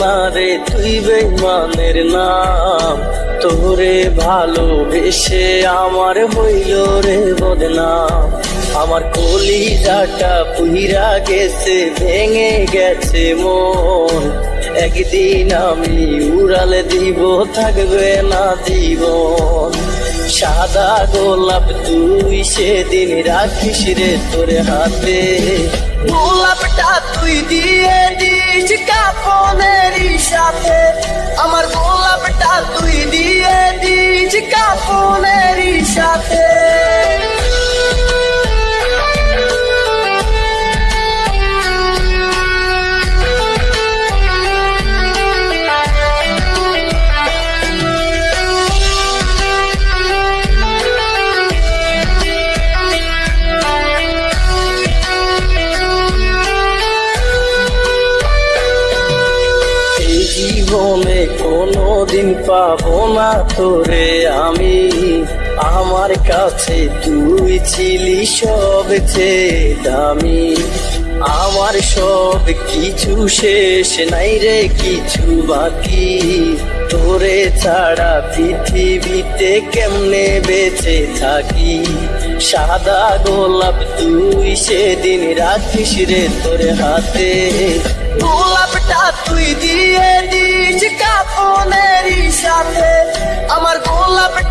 না রে, তুই বেমানের নাম। তোরে ভালোবেসে আমার হইল রে বদনাম। আমার কলিজাটা পুহিরা গেছে, ভেঙে গেছে মন। একদিন আমি উড়ালে দিব, থাকবে না জীবন। সাদা গোলাপ তুই সেদিন রাখিস রে তোর হাতে। গোলাপটা তুই দিয়ে দিস কাপনের সাথে। আমার গোলাপটা তুই দিয়ে দিস কাপনের সাথে। জীবনে কোনো দিন পাবো না তোরে আমি? আমার কাছে তুই ছিলি সবচেয়ে দামি। আমার সব কিছু শেষ নাই রে, কিছু বাকি। তোরে ছাড়া পৃথিবীতে কেমনে বেঁচে থাকি? সাদা গোলাপ তুই সেদিন রাখিস রে তোর হাতে। গোলাপটা সাথে আমার গোলাপটা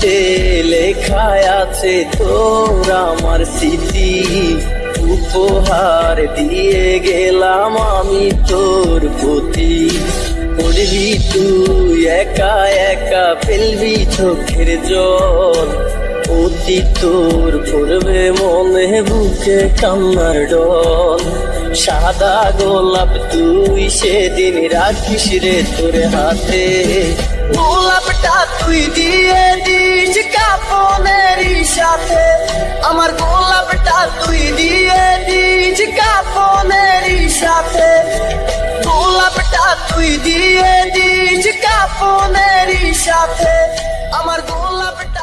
ডায়েরিতে লেখা আছে তোর আমার স্মৃতি। উপহার দিয়ে গেলাম আমি তোর প্রতি। পড়বি তুই একা একা, ফেলবি চোখের জল। অতি তোর পড়বে মনে বুকে কান্নার ডল। সাদা গোলাপ তুই সেদিন রাখিস রে তোর হাতে। গোলাপটা তুই দিয়ে আমার গোলাপটা তুই দিয়ে দিস কাপনের সাথে। গোলাপটা তুই দিয়ে দিস কাপনের সাথে। আমার গোলাপটা